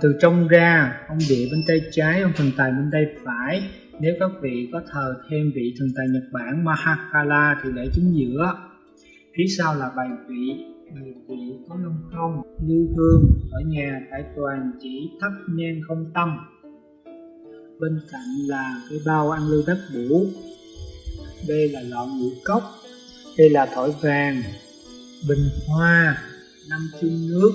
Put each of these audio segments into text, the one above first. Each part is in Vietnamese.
từ trong ra, ông địa bên tay trái, ông thần tài bên tay phải. Nếu các vị có thờ thêm vị thần tài Nhật Bản Mahakala thì để chính giữa. Phía sau là bài vị bài vị có lông không, lưu hương. Ở nhà tại toàn chỉ thắp nhang không tâm. Bên cạnh là cái bao ăn lưu bát bủ đây là lọ ngũ cốc, đây là thỏi vàng, bình hoa, năm chung nước,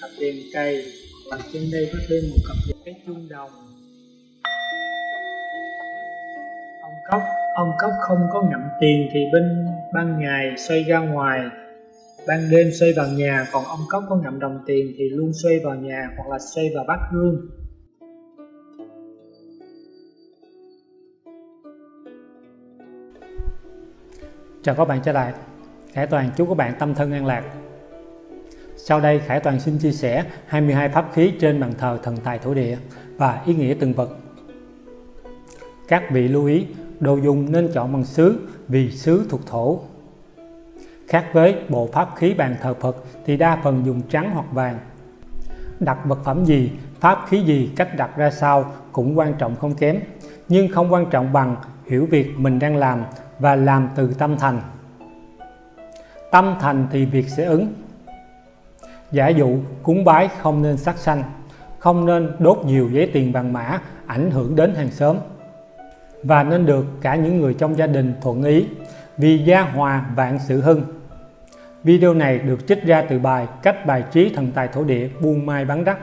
cặp đèn cây và trên đây có thêm một cặp đèn cái chuông đồng. Ông cốc ông cốc không có ngậm tiền thì bên ban ngày xoay ra ngoài. Ban đêm xoay vào nhà, còn ông cốc có ngậm đồng tiền thì luôn xoay vào nhà hoặc là xoay vào bát hương. Chào các bạn trở lại. Khải Toàn chúc các bạn, tâm thân an lạc. Sau đây Khải Toàn xin chia sẻ 22 pháp khí trên bàn thờ thần tài thổ địa và ý nghĩa từng vật Các vị lưu ý đồ dùng nên chọn bằng sứ vì sứ thuộc thổ. Khác với bộ pháp khí bàn thờ Phật thì đa phần dùng trắng hoặc vàng. Đặt vật phẩm gì, pháp khí gì, cách đặt ra sao cũng quan trọng không kém nhưng không quan trọng bằng hiểu việc mình đang làm và làm từ tâm thành. Tâm thành thì việc sẽ ứng giả dụ cúng bái không nên sát sanh không nên đốt nhiều giấy tiền vàng mã ảnh hưởng đến hàng xóm. Và nên được cả những người trong gia đình thuận ý vì gia hòa vạn sự hưng. Video này được trích ra từ bài cách bài trí thần tài thổ địa buôn mai bán đắt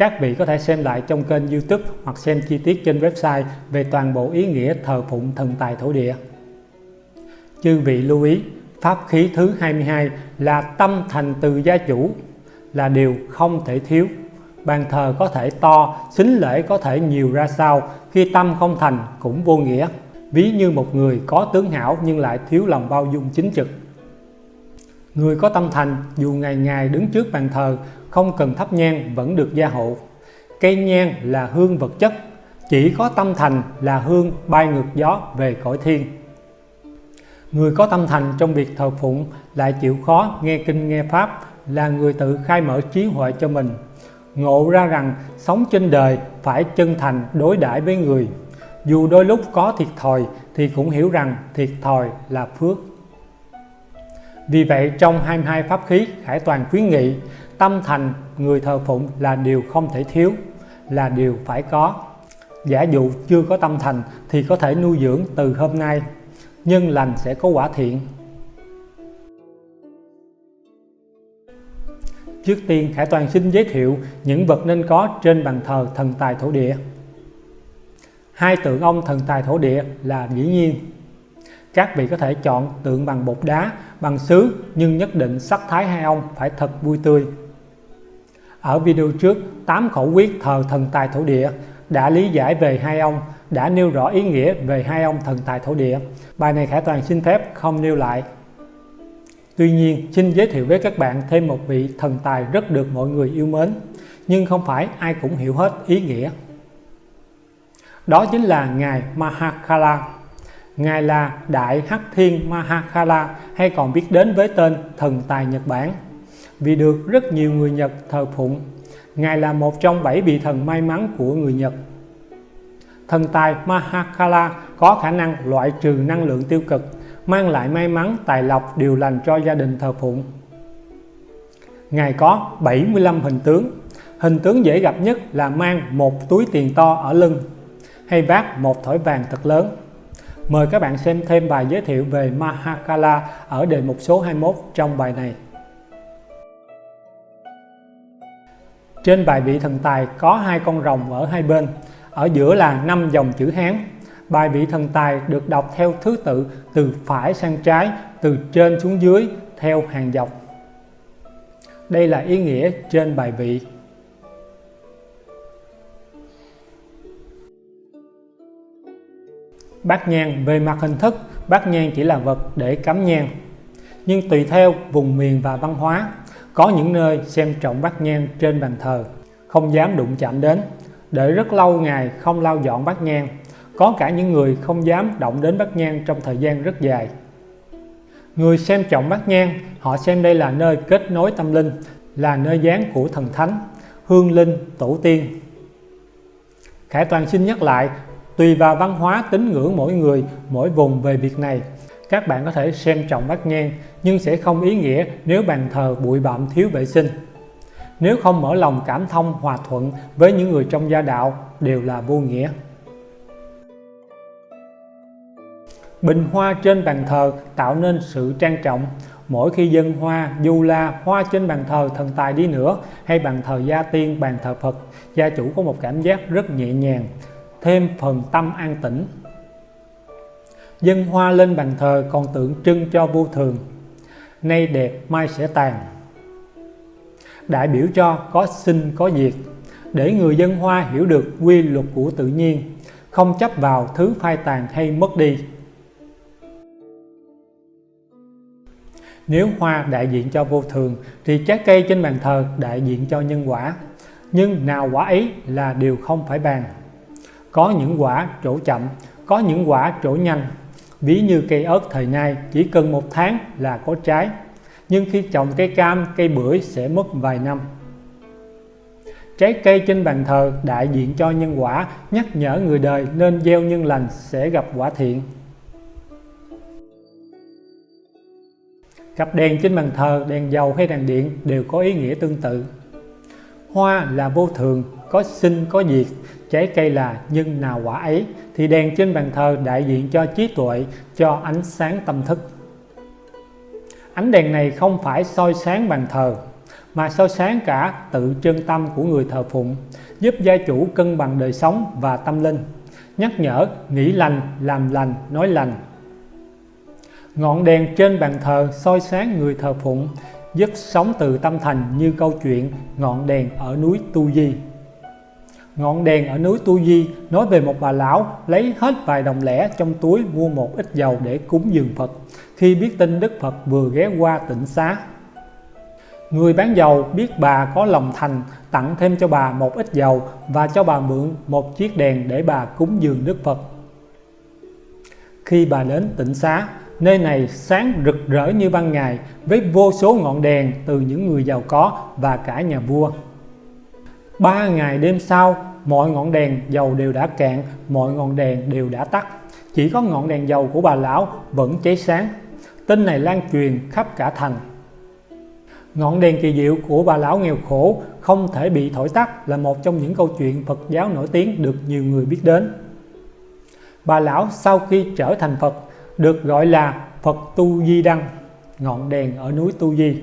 các vị có thể xem lại trong kênh youtube hoặc xem chi tiết trên website về toàn bộ ý nghĩa thờ phụng thần tài thổ địa. Chư vị lưu ý, pháp khí thứ 22 là tâm thành từ gia chủ, là điều không thể thiếu. Bàn thờ có thể to, xính lễ có thể nhiều ra sao, khi tâm không thành cũng vô nghĩa. Ví như một người có tướng hảo nhưng lại thiếu lòng bao dung chính trực. Người có tâm thành dù ngày ngày đứng trước bàn thờ không cần thắp nhang vẫn được gia hộ. Cây nhang là hương vật chất, chỉ có tâm thành là hương bay ngược gió về cõi thiên. Người có tâm thành trong việc thờ phụng lại chịu khó nghe kinh nghe pháp, là người tự khai mở trí huệ cho mình. Ngộ ra rằng sống trên đời phải chân thành đối đãi với người. Dù đôi lúc có thiệt thòi thì cũng hiểu rằng thiệt thòi là phước. Vì vậy trong 22 pháp khí Khải Toàn khuyến nghị, tâm thành người thờ phụng là điều không thể thiếu, là điều phải có giả dụ chưa có tâm thành thì có thể nuôi dưỡng từ hôm nay nhân lành sẽ có quả thiện. Trước tiên Khải Toàn xin giới thiệu những vật nên có trên bàn thờ thần tài thổ địa. Hai tượng ông thần tài thổ địa là dĩ nhiên. Các vị có thể chọn tượng bằng bột đá, bằng sứ nhưng nhất định sắc thái hai ông phải thật vui tươi. Ở video trước, 8 khẩu quyết thờ thần tài thổ địa đã lý giải về hai ông, đã nêu rõ ý nghĩa về hai ông thần tài thổ địa. Bài này Khải Toàn xin phép không nêu lại. Tuy nhiên, xin giới thiệu với các bạn thêm một vị thần tài rất được mọi người yêu mến, nhưng không phải ai cũng hiểu hết ý nghĩa. Đó chính là Ngài Mahakala. Ngài là Đại Hắc Thiên Mahakala hay còn biết đến với tên thần tài Nhật Bản vì được rất nhiều người Nhật thờ phụng. Ngài là một trong bảy vị thần may mắn của người Nhật. Thần tài Mahakala có khả năng loại trừ năng lượng tiêu cực, mang lại may mắn, tài lộc, điều lành cho gia đình thờ phụng. Ngài có 75 hình tướng. Hình tướng dễ gặp nhất là mang một túi tiền to ở lưng hay vác một thỏi vàng thật lớn. Mời các bạn xem thêm bài giới thiệu về Mahakala ở đề mục số 21 trong bài này. Trên bài vị thần tài có hai con rồng ở hai bên, ở giữa là năm dòng chữ Hán. Bài vị thần tài được đọc theo thứ tự từ phải sang trái, từ trên xuống dưới theo hàng dọc. Đây là ý nghĩa trên bài vị. Bát nhang về mặt hình thức, bát nhang chỉ là vật để cắm nhang. Nhưng tùy theo vùng miền và văn hóa, có những nơi xem trọng bát nhang trên bàn thờ, không dám đụng chạm đến, để rất lâu ngày không lau dọn bát nhang. Có cả những người không dám động đến bát nhang trong thời gian rất dài. Người xem trọng bát nhang, họ xem đây là nơi kết nối tâm linh, là nơi dáng của thần thánh. hương linh, tổ tiên. Khải Toàn xin nhắc lại, tùy vào văn hóa tín ngưỡng mỗi người, mỗi vùng về việc này. Các bạn có thể xem trọng bát nhang, nhưng sẽ không ý nghĩa nếu bàn thờ bụi bặm thiếu vệ sinh. Nếu không mở lòng cảm thông hòa thuận với những người trong gia đạo đều là vô nghĩa. Bình hoa trên bàn thờ tạo nên sự trang trọng. Mỗi khi dân hoa, du la, hoa trên bàn thờ thần tài đi nữa hay bàn thờ gia tiên, bàn thờ Phật, gia chủ có một cảm giác rất nhẹ nhàng, thêm phần tâm an tĩnh. Dân hoa lên bàn thờ còn tượng trưng cho vô thường. Nay đẹp, mai sẽ tàn. Đại biểu cho có sinh có diệt, để người dân hoa hiểu được quy luật của tự nhiên, không chấp vào thứ phai tàn hay mất đi. Nếu hoa đại diện cho vô thường thì trái cây trên bàn thờ đại diện cho nhân quả. Nhưng nào quả ấy là điều không phải bàn. Có những quả trổ chậm, có những quả trổ nhanh. Ví như cây ớt thời nay chỉ cần một tháng là có trái. Nhưng khi trồng cây cam, cây bưởi sẽ mất vài năm. Trái cây trên bàn thờ đại diện cho nhân quả, nhắc nhở người đời nên gieo nhân lành sẽ gặp quả thiện. Cặp đèn trên bàn thờ, đèn dầu hay đèn điện đều có ý nghĩa tương tự. Hoa là vô thường, có sinh có diệt, trái cây là nhân nào quả ấy, thì đèn trên bàn thờ đại diện cho trí tuệ, cho ánh sáng tâm thức. Ánh đèn này không phải soi sáng bàn thờ, mà soi sáng cả tự chân tâm của người thờ phụng, giúp gia chủ cân bằng đời sống và tâm linh, nhắc nhở nghĩ lành, làm lành, nói lành, Ngọn đèn trên bàn thờ soi sáng người thờ phụng, giúp sống từ tâm thành như câu chuyện ngọn đèn ở núi Tu Di. Ngọn đèn ở núi Tu Di nói về một bà lão lấy hết vài đồng lẻ trong túi mua một ít dầu để cúng dường Phật khi biết tin Đức Phật vừa ghé qua tỉnh xá. Người bán dầu biết bà có lòng thành tặng thêm cho bà một ít dầu và cho bà mượn một chiếc đèn để bà cúng dường Đức Phật. Khi bà đến tỉnh xá, Nơi này sáng rực rỡ như ban ngày với vô số ngọn đèn từ những người giàu có và cả nhà vua. Ba ngày đêm sau, mọi ngọn đèn dầu đều đã cạn, mọi ngọn đèn đều đã tắt. Chỉ có ngọn đèn dầu của bà lão vẫn cháy sáng. Tin này lan truyền khắp cả thành. Ngọn đèn kỳ diệu của bà lão nghèo khổ không thể bị thổi tắt là một trong những câu chuyện Phật giáo nổi tiếng được nhiều người biết đến. Bà lão sau khi trở thành Phật được gọi là Phật Tu Di Đăng, ngọn đèn ở núi Tu Di.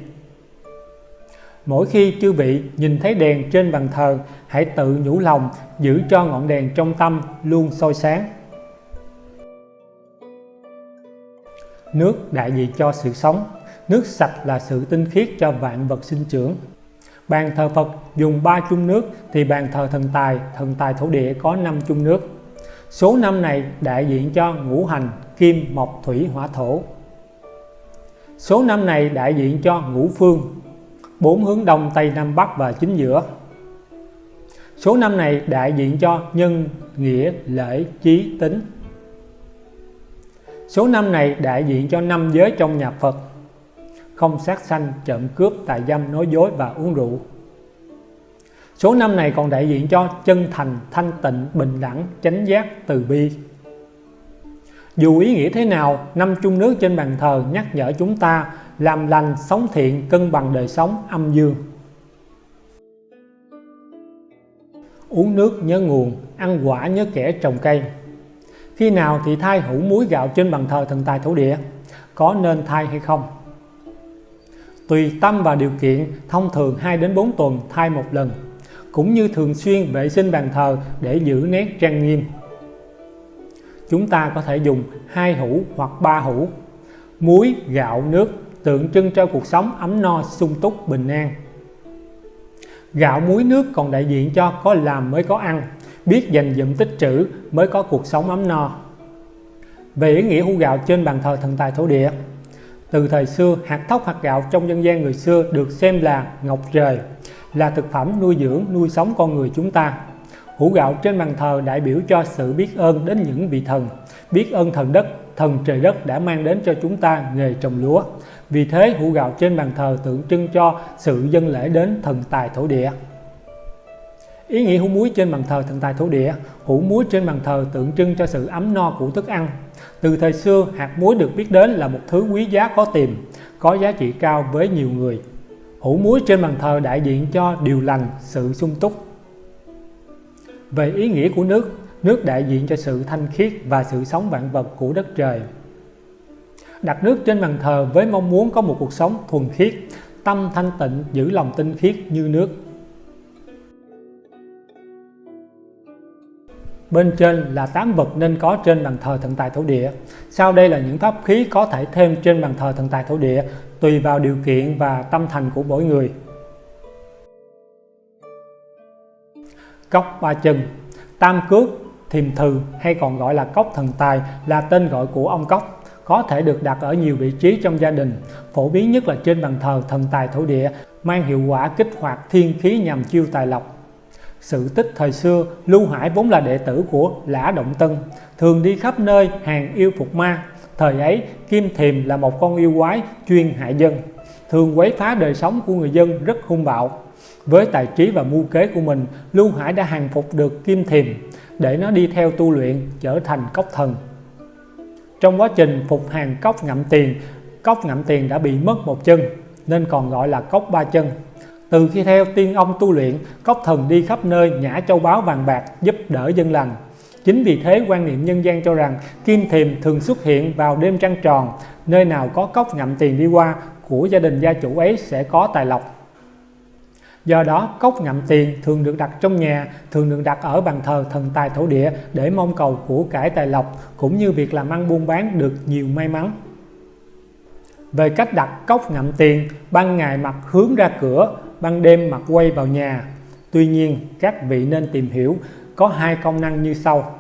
Mỗi khi chư vị nhìn thấy đèn trên bàn thờ, hãy tự nhủ lòng giữ cho ngọn đèn trong tâm luôn soi sáng. Nước đại diện cho sự sống, nước sạch là sự tinh khiết cho vạn vật sinh trưởng. Bàn thờ Phật dùng 3 chung nước thì bàn thờ thần tài, thần tài thổ địa có 5 chung nước. Số năm này đại diện cho ngũ hành kim mộc thủy hỏa thổ số năm này đại diện cho ngũ phương bốn hướng đông tây nam bắc và chính giữa số năm này đại diện cho nhân nghĩa lễ trí tính số năm này đại diện cho năm giới trong nhà Phật không sát sanh trộm cướp tà dâm nói dối và uống rượu số năm này còn đại diện cho chân thành thanh tịnh bình đẳng chánh giác từ bi dù ý nghĩa thế nào, năm chung nước trên bàn thờ nhắc nhở chúng ta làm lành, sống thiện, cân bằng đời sống âm dương. Uống nước nhớ nguồn, ăn quả nhớ kẻ trồng cây. Khi nào thì thay hũ muối gạo trên bàn thờ thần tài thổ địa? Có nên thay hay không? Tùy tâm và điều kiện, thông thường 2 đến 4 tuần thay một lần, cũng như thường xuyên vệ sinh bàn thờ để giữ nét trang nghiêm chúng ta có thể dùng hai hũ hoặc ba hũ muối gạo nước tượng trưng cho cuộc sống ấm no sung túc bình an gạo muối nước còn đại diện cho có làm mới có ăn biết dành dụm tích trữ mới có cuộc sống ấm no về ý nghĩa hũ gạo trên bàn thờ thần tài thổ địa từ thời xưa hạt thóc hạt gạo trong dân gian người xưa được xem là ngọc trời là thực phẩm nuôi dưỡng nuôi sống con người chúng ta Hũ gạo trên bàn thờ đại biểu cho sự biết ơn đến những vị thần, biết ơn thần đất, thần trời đất đã mang đến cho chúng ta nghề trồng lúa. Vì thế hũ gạo trên bàn thờ tượng trưng cho sự dân lễ đến thần tài thổ địa. Ý nghĩa hũ muối trên bàn thờ thần tài thổ địa, hũ muối trên bàn thờ tượng trưng cho sự ấm no của thức ăn. Từ thời xưa, hạt muối được biết đến là một thứ quý giá khó tìm, có giá trị cao với nhiều người. Hũ muối trên bàn thờ đại diện cho điều lành, sự sung túc. Về ý nghĩa của nước, nước đại diện cho sự thanh khiết và sự sống vạn vật của đất trời. Đặt nước trên bàn thờ với mong muốn có một cuộc sống thuần khiết, tâm thanh tịnh giữ lòng tinh khiết như nước. Bên trên là 8 vật nên có trên bàn thờ thần tài thổ địa. Sau đây là những pháp khí có thể thêm trên bàn thờ thần tài thổ địa tùy vào điều kiện và tâm thành của mỗi người. Cốc ba chân Tam cước, thiềm thừ hay còn gọi là cốc thần tài là tên gọi của ông cốc có thể được đặt ở nhiều vị trí trong gia đình, phổ biến nhất là trên bàn thờ thần tài thổ địa, mang hiệu quả kích hoạt thiên khí nhằm chiêu tài lộc. Sự tích thời xưa, Lưu Hải vốn là đệ tử của Lã Động Tân, thường đi khắp nơi hàng yêu phục ma. Thời ấy, Kim Thiềm là một con yêu quái chuyên hại dân, thường quấy phá đời sống của người dân rất hung bạo. Với tài trí và mưu kế của mình, Lưu Hải đã hàng phục được Kim Thiềm để nó đi theo tu luyện trở thành cốc thần. Trong quá trình phục hàng cốc ngậm tiền, cốc ngậm tiền đã bị mất một chân nên còn gọi là cốc ba chân. Từ khi theo tiên ông tu luyện, cốc thần đi khắp nơi nhả châu báu vàng bạc giúp đỡ dân lành. Chính vì thế quan niệm nhân gian cho rằng kim thiềm thường xuất hiện vào đêm trăng tròn, nơi nào có cốc ngậm tiền đi qua của gia đình gia chủ ấy sẽ có tài lộc. Do đó, cốc ngậm tiền thường được đặt trong nhà, thường được đặt ở bàn thờ thần tài thổ địa để mong cầu của cải tài lộc, cũng như việc làm ăn buôn bán được nhiều may mắn. Về cách đặt cốc ngậm tiền, ban ngày mặt hướng ra cửa, ban đêm mà quay vào nhà. Tuy nhiên, các vị nên tìm hiểu có hai công năng như sau.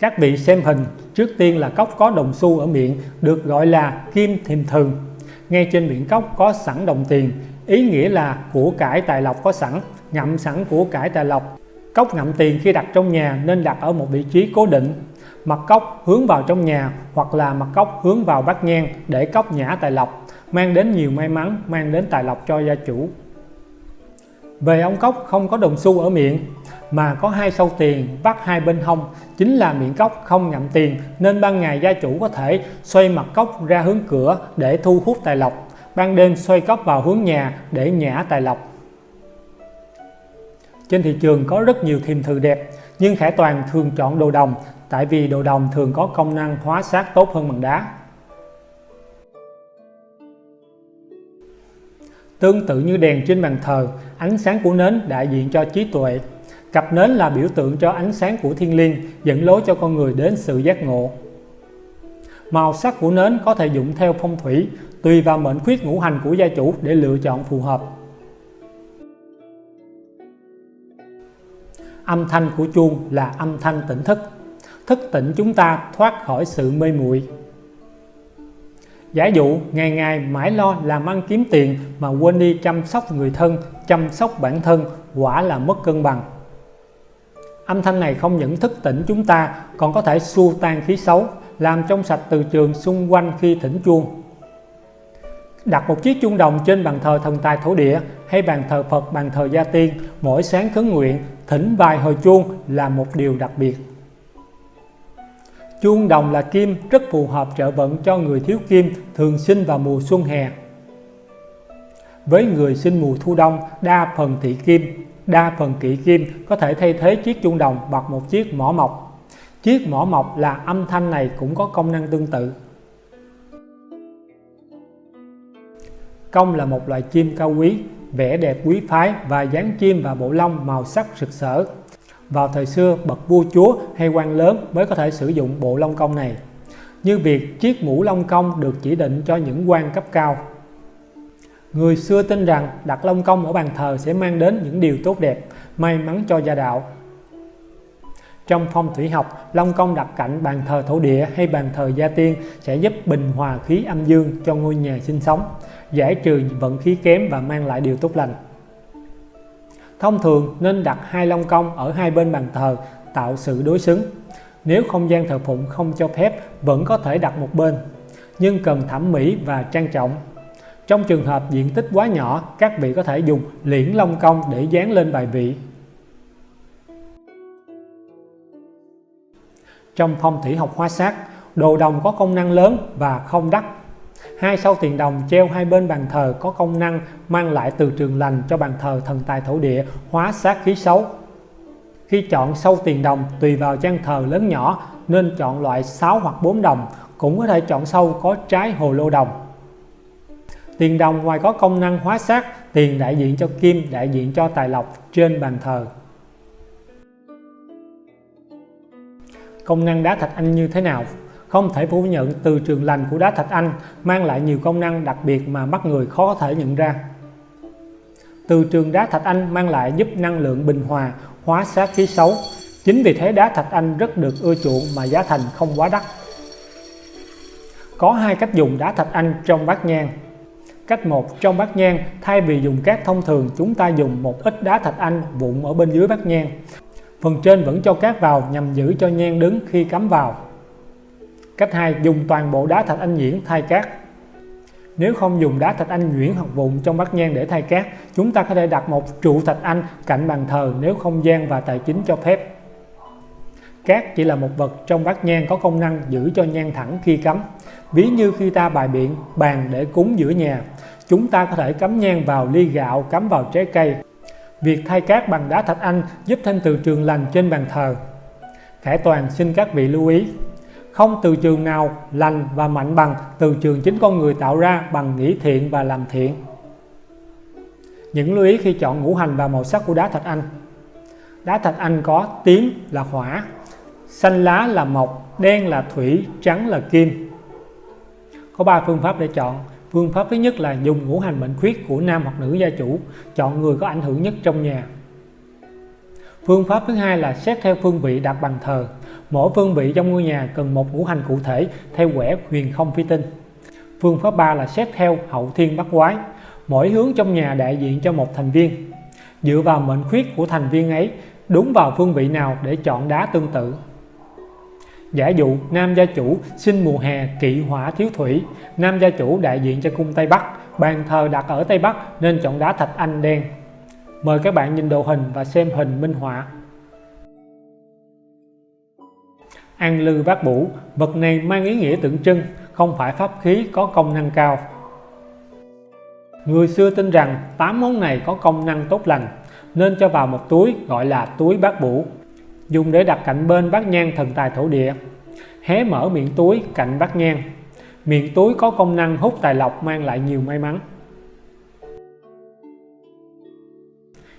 Các vị xem hình, trước tiên là cốc có đồng xu ở miệng, được gọi là kim thiềm thường. Ngay trên miệng cốc có sẵn đồng tiền, ý nghĩa là của cải tài lộc có sẵn ngậm sẵn của cải tài lộc cốc ngậm tiền khi đặt trong nhà nên đặt ở một vị trí cố định mặt cốc hướng vào trong nhà hoặc là mặt cốc hướng vào bát nhang để cốc nhã tài lộc mang đến nhiều may mắn mang đến tài lộc cho gia chủ về ông cốc không có đồng xu ở miệng mà có hai sâu tiền vắt hai bên hông chính là miệng cốc không ngậm tiền nên ban ngày gia chủ có thể xoay mặt cốc ra hướng cửa để thu hút tài lộc ban đêm xoay cốc vào hướng nhà để nhả tài lộc. Trên thị trường có rất nhiều thiềm thừ đẹp, nhưng Khải Toàn thường chọn đồ đồng tại vì đồ đồng thường có công năng hóa sát tốt hơn bằng đá. Tương tự như đèn trên bàn thờ, ánh sáng của nến đại diện cho trí tuệ. Cặp nến là biểu tượng cho ánh sáng của thiên liêng, dẫn lối cho con người đến sự giác ngộ. Màu sắc của nến có thể dụng theo phong thủy, tùy vào mệnh khuyết ngũ hành của gia chủ để lựa chọn phù hợp. Âm thanh của chuông là âm thanh tỉnh thức, thức tỉnh chúng ta thoát khỏi sự mê muội. Giả dụ ngày ngày mãi lo làm ăn kiếm tiền mà quên đi chăm sóc người thân, chăm sóc bản thân, quả là mất cân bằng. Âm thanh này không những thức tỉnh chúng ta còn có thể xua tan khí xấu, làm trong sạch từ trường xung quanh khi thỉnh chuông. Đặt một chiếc chuông đồng trên bàn thờ thần tài thổ địa hay bàn thờ Phật, bàn thờ gia tiên, mỗi sáng khấn nguyện, thỉnh vài hồi chuông là một điều đặc biệt. Chuông đồng là kim rất phù hợp trợ vận cho người thiếu kim thường sinh vào mùa xuân hè. Với người sinh mùa thu đông, đa phần thị kim, đa phần kỵ kim có thể thay thế chiếc chuông đồng bằng một chiếc mỏ mộc. Chiếc mỏ mộc là âm thanh này cũng có công năng tương tự. Công là một loài chim cao quý, vẻ đẹp quý phái và dáng chim và bộ lông màu sắc rực rỡ. Vào thời xưa, bậc vua chúa hay quan lớn mới có thể sử dụng bộ lông công này. Như việc chiếc mũ lông công được chỉ định cho những quan cấp cao. Người xưa tin rằng đặt lông công ở bàn thờ sẽ mang đến những điều tốt đẹp, may mắn cho gia đạo. Trong phong thủy học, lông công đặt cạnh bàn thờ thổ địa hay bàn thờ gia tiên sẽ giúp bình hòa khí âm dương cho ngôi nhà sinh sống giải trừ vận khí kém và mang lại điều tốt lành. Thông thường nên đặt hai long công ở hai bên bàn thờ tạo sự đối xứng. Nếu không gian thờ phụng không cho phép vẫn có thể đặt một bên, nhưng cần thẩm mỹ và trang trọng. Trong trường hợp diện tích quá nhỏ, các vị có thể dùng liễn long công để dán lên bài vị. Trong phong thủy học hóa sát, đồ đồng có công năng lớn và không đắt Hai sau tiền đồng treo hai bên bàn thờ có công năng mang lại từ trường lành cho bàn thờ thần tài thổ địa hóa sát khí xấu. Khi chọn sâu tiền đồng tùy vào trang thờ lớn nhỏ nên chọn loại 6 hoặc 4 đồng, cũng có thể chọn sâu có trái hồ lô đồng. Tiền đồng ngoài có công năng hóa sát, tiền đại diện cho kim, đại diện cho tài lộc trên bàn thờ. Công năng đá thạch anh như thế nào? Không thể phủ nhận từ trường lành của đá thạch anh mang lại nhiều công năng đặc biệt mà mắt người khó có thể nhận ra. Từ trường đá thạch anh mang lại giúp năng lượng bình hòa, hóa sát khí xấu. Chính vì thế đá thạch anh rất được ưa chuộng mà giá thành không quá đắt. Có hai cách dùng đá thạch anh trong bát nhang. Cách 1 trong bát nhang, thay vì dùng cát thông thường, chúng ta dùng một ít đá thạch anh vụn ở bên dưới bát nhang. Phần trên vẫn cho cát vào nhằm giữ cho nhang đứng khi cắm vào. Cách 2 dùng toàn bộ đá thạch anh nhuyễn thay cát. Nếu không dùng đá thạch anh nhuyễn hoặc vụn trong bát nhang để thay cát, chúng ta có thể đặt một trụ thạch anh cạnh bàn thờ nếu không gian và tài chính cho phép. Cát chỉ là một vật trong bát nhang có công năng giữ cho nhang thẳng khi cắm. Ví như khi ta bài biện bàn để cúng giữa nhà, chúng ta có thể cắm nhang vào ly gạo, cắm vào trái cây. Việc thay cát bằng đá thạch anh giúp thêm từ trường lành trên bàn thờ. Khải Toàn xin các vị lưu ý, không từ trường nào lành và mạnh bằng từ trường chính con người tạo ra bằng nghĩ thiện và làm thiện. Những lưu ý khi chọn ngũ hành và màu sắc của đá thạch anh. Đá thạch anh có tím là hỏa, xanh lá là mộc, đen là thủy, trắng là kim. Có 3 phương pháp để chọn. Phương pháp thứ nhất là dùng ngũ hành mệnh khuyết của nam hoặc nữ gia chủ, chọn người có ảnh hưởng nhất trong nhà. Phương pháp thứ hai là xét theo phương vị đặt bàn thờ. Mỗi phương vị trong ngôi nhà cần một ngũ hành cụ thể theo quẻ huyền không phi tinh. Phương pháp 3 là xét theo hậu thiên bắt quái. Mỗi hướng trong nhà đại diện cho một thành viên. Dựa vào mệnh khuyết của thành viên ấy, đúng vào phương vị nào để chọn đá tương tự. Giả dụ nam gia chủ sinh mùa hè kỵ hỏa thiếu thủy, nam gia chủ đại diện cho cung Tây Bắc, bàn thờ đặt ở Tây Bắc nên chọn đá thạch anh đen. Mời các bạn nhìn đồ hình và xem hình minh họa. An lư bát bủ, vật này mang ý nghĩa tượng trưng, không phải pháp khí có công năng cao. Người xưa tin rằng 8 món này có công năng tốt lành, nên cho vào một túi gọi là túi bát bủ dùng để đặt cạnh bên bát nhang thần tài thổ địa. Hé mở miệng túi cạnh bát nhang miệng túi có công năng hút tài lộc mang lại nhiều may mắn.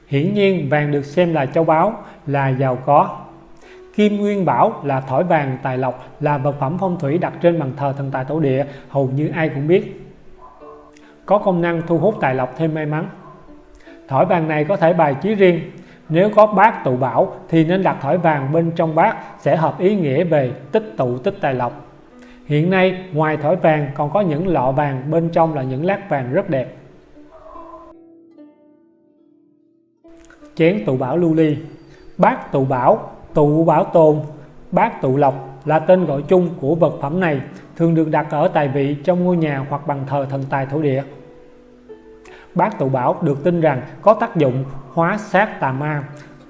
Hiển nhiên vàng được xem là châu báu là giàu có. Kim Nguyên Bảo là thỏi vàng tài lộc là vật phẩm phong thủy đặt trên bàn thờ thần tài tổ địa hầu như ai cũng biết. Có công năng thu hút tài lộc thêm may mắn. Thỏi vàng này có thể bài trí riêng, nếu có bát tụ bảo thì nên đặt thỏi vàng bên trong bát sẽ hợp ý nghĩa về tích tụ tích tài lộc. Hiện nay ngoài thỏi vàng còn có những lọ vàng bên trong là những lát vàng rất đẹp. Chén tụ bảo lưu ly Bát tụ bảo, tụ bảo tồn, bát tụ lộc là tên gọi chung của vật phẩm này thường được đặt ở tài vị trong ngôi nhà hoặc bằng thờ thần tài thổ địa. Bát tụ bảo được tin rằng có tác dụng hóa sát tà ma,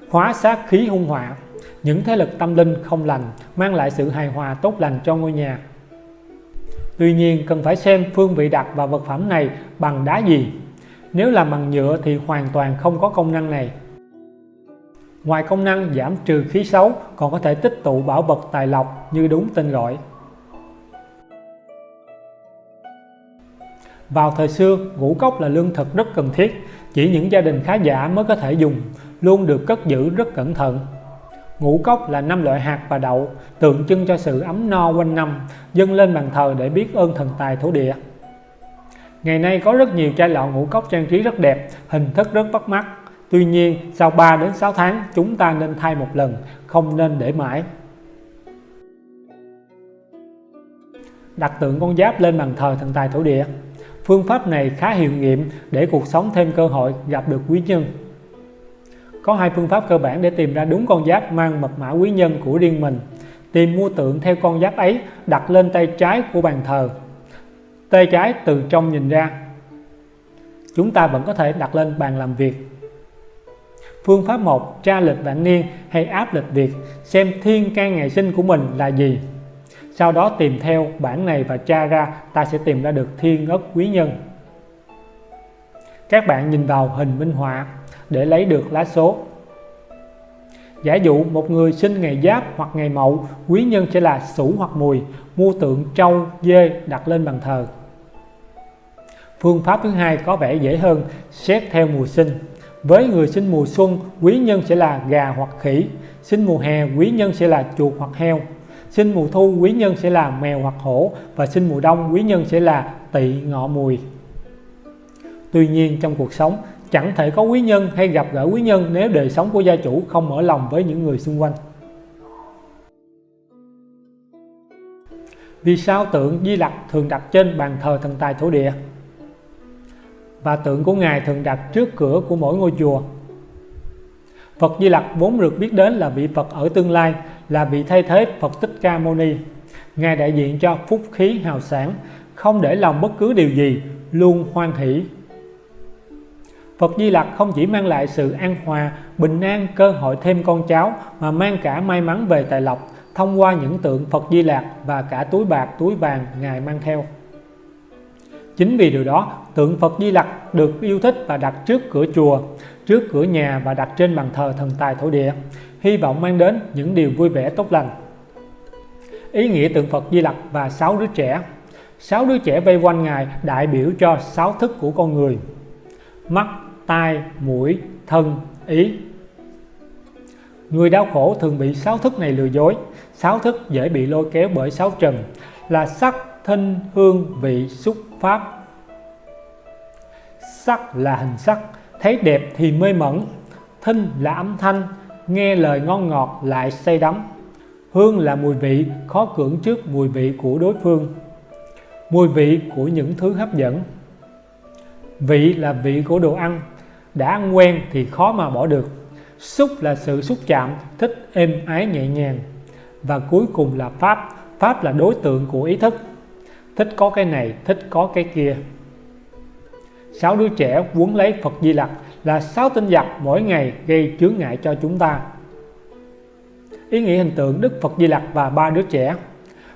hóa sát khí hung họa, những thế lực tâm linh không lành mang lại sự hài hòa tốt lành cho ngôi nhà. Tuy nhiên cần phải xem phương vị đặt và vật phẩm này bằng đá gì. Nếu làm bằng nhựa thì hoàn toàn không có công năng này. Ngoài công năng giảm trừ khí xấu còn có thể tích tụ bảo vật tài lộc như đúng tên gọi. Vào thời xưa, ngũ cốc là lương thực rất cần thiết, chỉ những gia đình khá giả mới có thể dùng, luôn được cất giữ rất cẩn thận. Ngũ cốc là năm loại hạt và đậu, tượng trưng cho sự ấm no quanh năm, dâng lên bàn thờ để biết ơn thần tài thổ địa. Ngày nay có rất nhiều chai lọ ngũ cốc trang trí rất đẹp, hình thức rất bắt mắt. Tuy nhiên, sau 3 đến 6 tháng chúng ta nên thay một lần, không nên để mãi. Đặt tượng con giáp lên bàn thờ thần tài thổ địa Phương pháp này khá hiệu nghiệm để cuộc sống thêm cơ hội gặp được quý nhân. Có hai phương pháp cơ bản để tìm ra đúng con giáp mang mật mã quý nhân của riêng mình. Tìm mua tượng theo con giáp ấy đặt lên tay trái của bàn thờ. Tay trái từ trong nhìn ra. Chúng ta vẫn có thể đặt lên bàn làm việc. Phương pháp 1 tra lịch vạn niên hay áp lịch Việt xem thiên can ngày sinh của mình là gì. Sau đó tìm theo bản này và tra ra ta sẽ tìm ra được thiên ất quý nhân. Các bạn nhìn vào hình minh họa để lấy được lá số. Giả dụ một người sinh ngày Giáp hoặc ngày Mậu, quý nhân sẽ là Sửu hoặc Mùi, mua tượng trâu, dê đặt lên bàn thờ. Phương pháp thứ hai có vẻ dễ hơn, xét theo mùa sinh. Với người sinh mùa xuân, quý nhân sẽ là gà hoặc khỉ. Sinh mùa hè, quý nhân sẽ là chuột hoặc heo. Sinh mùa thu, quý nhân sẽ là mèo hoặc hổ. Và sinh mùa đông, quý nhân sẽ là tỵ ngọ mùi. Tuy nhiên trong cuộc sống, chẳng thể có quý nhân hay gặp gỡ quý nhân nếu đời sống của gia chủ không mở lòng với những người xung quanh. Vì sao tượng Di Lặc thường đặt trên bàn thờ thần tài thổ địa? Và tượng của Ngài thường đặt trước cửa của mỗi ngôi chùa. Phật Di Lặc vốn được biết đến là vị Phật ở tương lai, là vị thay thế Phật Tích Ca Mâu Ni. Ngài đại diện cho phúc khí hào sản, không để lòng bất cứ điều gì, luôn hoan hỷ. Phật Di Lặc không chỉ mang lại sự an hòa, bình an, cơ hội thêm con cháu mà mang cả may mắn về tài lộc thông qua những tượng Phật Di Lặc và cả túi bạc, túi vàng Ngài mang theo. Chính vì điều đó, tượng Phật Di Lặc được yêu thích và đặt trước cửa chùa, trước cửa nhà và đặt trên bàn thờ thần tài thổ địa, hy vọng mang đến những điều vui vẻ tốt lành. Ý nghĩa tượng Phật Di Lặc và sáu đứa trẻ. Sáu đứa trẻ vây quanh Ngài đại biểu cho sáu thức của con người. Mắt, tai, mũi, thân, ý. Người đau khổ thường bị sáu thức này lừa dối. Sáu thức dễ bị lôi kéo bởi sáu trần Là sắc, thinh, hương, vị, xúc, pháp. Sắc là hình sắc, thấy đẹp thì mê mẩn thinh là âm thanh, nghe lời ngon ngọt lại say đắm. Hương là mùi vị, khó cưỡng trước mùi vị của đối phương, mùi vị của những thứ hấp dẫn. Vị là vị của đồ ăn, đã ăn quen thì khó mà bỏ được. Xúc là sự xúc chạm, thích êm ái nhẹ nhàng. Và cuối cùng là pháp pháp là đối tượng của ý thức thích có cái này, thích có cái kia. Sáu đứa trẻ quấn lấy Phật Di Lặc là sáu tinh giặc mỗi ngày gây chướng ngại cho chúng ta. Ý nghĩa hình tượng Đức Phật Di Lặc và ba đứa trẻ.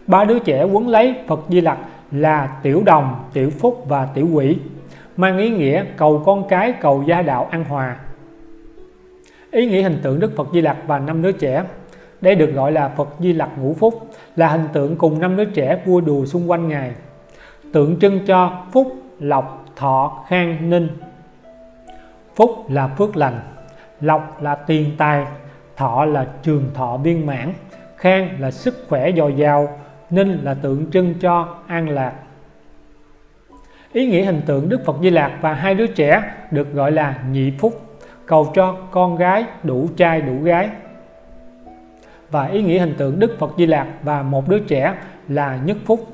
Ba đứa trẻ quấn lấy Phật Di Lặc là tiểu đồng, tiểu phúc và tiểu quỷ, mang ý nghĩa cầu con cái, cầu gia đạo an hòa. Ý nghĩa hình tượng Đức Phật Di Lặc và năm đứa trẻ đây được gọi là Phật Di Lặc ngũ phúc, là hình tượng cùng năm đứa trẻ vui đùa xung quanh Ngài. Tượng trưng cho phúc, lộc, thọ, khang, ninh. Phúc là phước lành, lộc là tiền tài, thọ là trường thọ viên mãn, khang là sức khỏe dồi dào, ninh là tượng trưng cho an lạc. Ý nghĩa hình tượng Đức Phật Di Lạc và hai đứa trẻ được gọi là nhị phúc, cầu cho con gái đủ trai đủ gái và ý nghĩa hình tượng Đức Phật Di Lạc và một đứa trẻ là nhất phúc.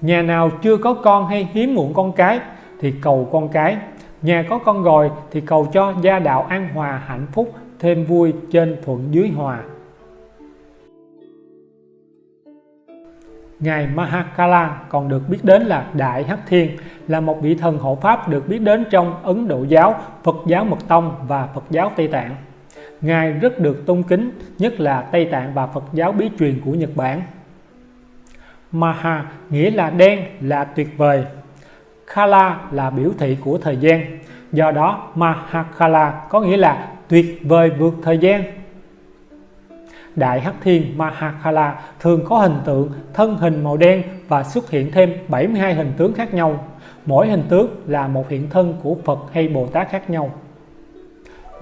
Nhà nào chưa có con hay hiếm muộn con cái thì cầu con cái. Nhà có con rồi thì cầu cho gia đạo an hòa hạnh phúc thêm vui trên thuận dưới hòa. Ngài Mahakala còn được biết đến là Đại Hắc Thiên, là một vị thần hộ pháp được biết đến trong Ấn Độ giáo, Phật giáo Mật Tông và Phật giáo Tây Tạng. Ngài rất được tôn kính, nhất là Tây Tạng và Phật giáo bí truyền của Nhật Bản. Maha nghĩa là đen, là tuyệt vời. Kala là biểu thị của thời gian. Do đó Mahakala có nghĩa là tuyệt vời vượt thời gian. Đại Hắc Thiên Mahakala thường có hình tượng thân hình màu đen và xuất hiện thêm 72 hình tướng khác nhau. Mỗi hình tướng là một hiện thân của Phật hay Bồ Tát khác nhau.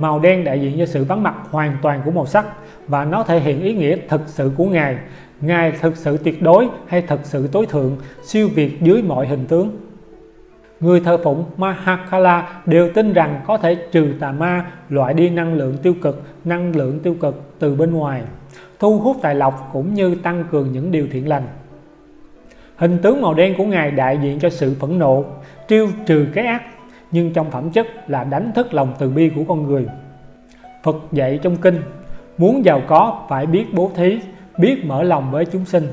Màu đen đại diện cho sự vắng mặt hoàn toàn của màu sắc và nó thể hiện ý nghĩa thực sự của Ngài. Ngài thực sự tuyệt đối hay thực sự tối thượng, siêu việt dưới mọi hình tướng. Người thờ phụng Mahakala đều tin rằng có thể trừ tà ma, loại đi năng lượng tiêu cực, năng lượng tiêu cực từ bên ngoài, thu hút tài lộc cũng như tăng cường những điều thiện lành. Hình tướng màu đen của Ngài đại diện cho sự phẫn nộ, triêu trừ cái ác, nhưng trong phẩm chất là đánh thức lòng từ bi của con người. Phật dạy trong kinh, muốn giàu có phải biết bố thí, biết mở lòng với chúng sinh.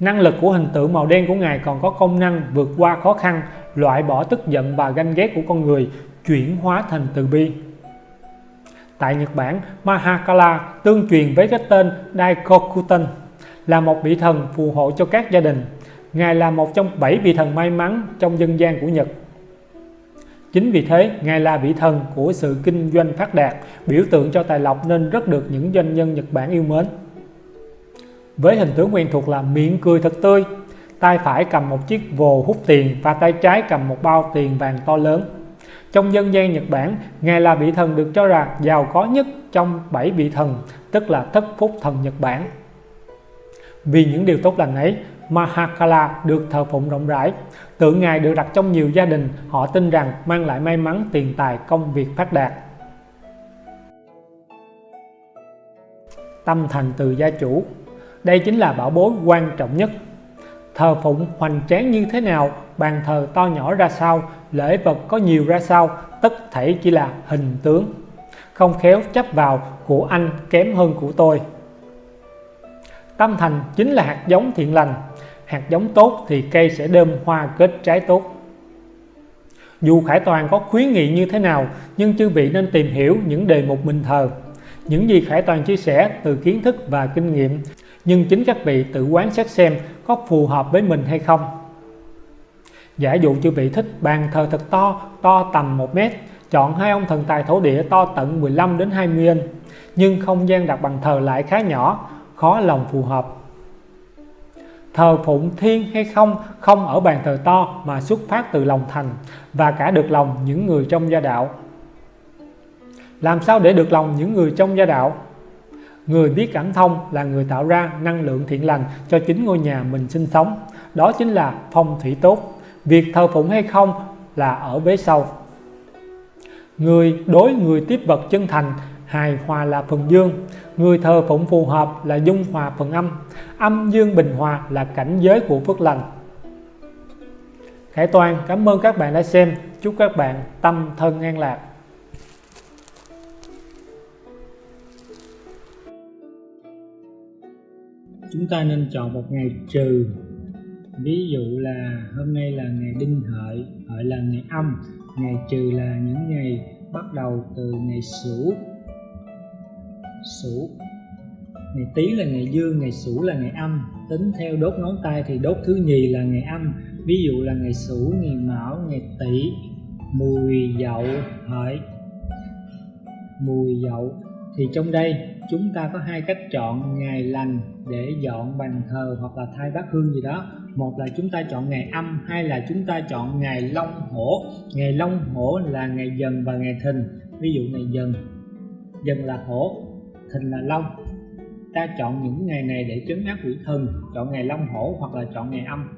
Năng lực của hình tượng màu đen của Ngài còn có công năng vượt qua khó khăn, loại bỏ tức giận và ganh ghét của con người, chuyển hóa thành từ bi. Tại Nhật Bản, Mahakala tương truyền với cái tên Daikokuten là một vị thần phù hộ cho các gia đình. Ngài là một trong bảy vị thần may mắn trong dân gian của Nhật. Chính vì thế, Ngài là vị thần của sự kinh doanh phát đạt, biểu tượng cho tài lộc nên rất được những doanh nhân Nhật Bản yêu mến. Với hình tướng quen thuộc là miệng cười thật tươi, tay phải cầm một chiếc vồ hút tiền và tay trái cầm một bao tiền vàng to lớn. Trong dân gian Nhật Bản, Ngài là vị thần được cho là giàu có nhất trong bảy vị thần, tức là thất phúc thần Nhật Bản. Vì những điều tốt lành ấy, Mahakala được thờ phụng rộng rãi. Tượng Ngài được đặt trong nhiều gia đình, họ tin rằng mang lại may mắn, tiền tài, công việc phát đạt. Tâm thành từ gia chủ Đây chính là bảo bối quan trọng nhất. Thờ phụng hoành tráng như thế nào, bàn thờ to nhỏ ra sao, lễ vật có nhiều ra sao, tất thảy chỉ là hình tướng. Không khéo chấp vào của anh kém hơn của tôi. Tâm thành chính là hạt giống thiện lành, hạt giống tốt thì cây sẽ đơm hoa kết trái tốt. Dù Khải Toàn có khuyến nghị như thế nào, nhưng chư vị nên tìm hiểu những đề mục mình thờ. Những gì Khải Toàn chia sẻ từ kiến thức và kinh nghiệm, nhưng chính các vị tự quán xét xem có phù hợp với mình hay không. Giả dụ chư vị thích bàn thờ thật to, to tầm 1 mét, chọn hai ông thần tài thổ địa to tận 15 đến 20 inch, nhưng không gian đặt bàn thờ lại khá nhỏ, khó lòng phù hợp. Thờ phụng thiên hay không không ở bàn thờ to mà xuất phát từ lòng thành và cả được lòng những người trong gia đạo. Làm sao để được lòng những người trong gia đạo? Người biết cảm thông là người tạo ra năng lượng thiện lành cho chính ngôi nhà mình sinh sống. Đó chính là phong thủy tốt. Việc thờ phụng hay không là ở bế sau. Người đối người tiếp vật chân thành hài hòa là phần dương, người thờ phụng phù hợp là dung hòa phần âm âm dương bình hòa là cảnh giới của phước lành. Khải Toàn, cảm ơn các bạn đã xem. Chúc các bạn tâm thân an lạc. Chúng ta nên chọn một ngày trừ. Ví dụ là hôm nay là ngày đinh hợi hợi là ngày âm, ngày trừ là những ngày bắt đầu từ ngày sửu. Sửu Ngày Tý là ngày dương, ngày Sửu là ngày âm. Tính theo đốt ngón tay thì đốt thứ nhì là ngày âm. Ví dụ là ngày Sửu, ngày Mão, ngày Tỵ Mùi Dậu, Hợi Mùi Dậu. Thì trong đây chúng ta có hai cách chọn ngày lành để dọn bàn thờ hoặc là thay bát hương gì đó. Một là chúng ta chọn ngày âm hai là chúng ta chọn ngày long hổ. Ngày long hổ là ngày dần và ngày thìn. Ví dụ ngày dần. Dần là hổ thìn là long. Ta chọn những ngày này để trấn áp quỷ thần, chọn ngày long hổ hoặc là chọn ngày âm.